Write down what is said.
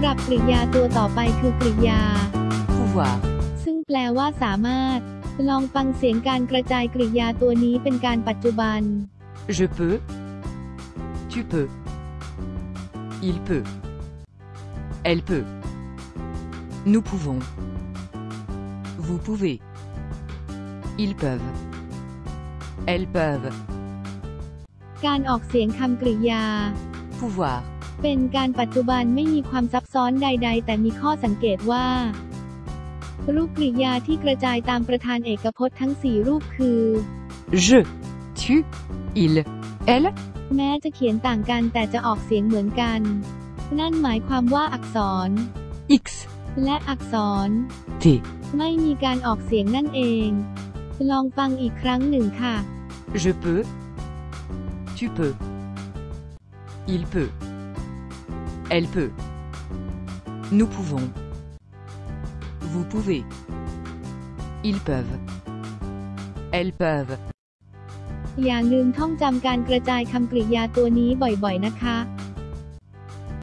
ำหรับกริยาตัวต่อไปคือกริยา pouvoir, ซึ่งแปลว่าสามารถ ลองฟังเสียงการกระจายกริยาตัวนี้เป็นการปัจจุบัน je peux, tu peux, il peut, elle peut, nous pouvons, vous pouvez, ils peuvent, elles peuvent, การออกเสียงคำกริยา pouvoir, เป็นการปัจจุบันไม่มีความซับซ้อนใด ๆ แต่มีข้อสังเกตว่า รูปกริยาที่กระจายตามประธานเอกพจน์ทั้ง 4 รูปคือ je, tu, il, elle, แม้จะเขียนต่างกันแต่จะออกเสียงเหมือนกัน นั่นหมายความว่าอักษร x, และอักษร t, ไม่มีการออกเสียงนั่นเอง ลองฟังอีกครั้งหนึ่งค่ะ je peux, tu peux, il peut, elle peut, nous pouvons, vous pouvez, ils peuvent, elles peuvent, อย่าลืมท่องจำการกระจายคำกริยาตัวนี้บ่อยๆนะคะ